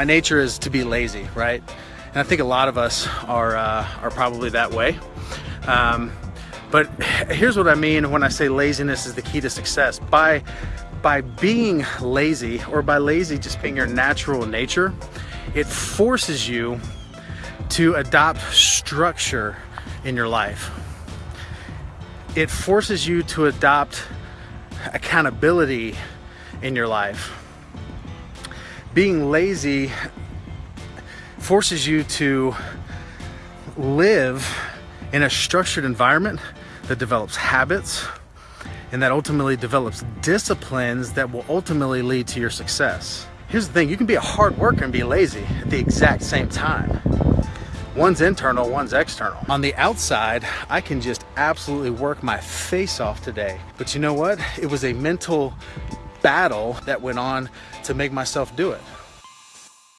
my nature is to be lazy, right? And I think a lot of us are, uh, are probably that way. Um, but here's what I mean when I say laziness is the key to success. By, by being lazy, or by lazy just being your natural nature, it forces you to adopt structure in your life. It forces you to adopt accountability in your life. Being lazy forces you to live in a structured environment that develops habits and that ultimately develops disciplines that will ultimately lead to your success. Here's the thing, you can be a hard worker and be lazy at the exact same time. One's internal, one's external. On the outside, I can just absolutely work my face off today. But you know what? It was a mental battle that went on to make myself do it.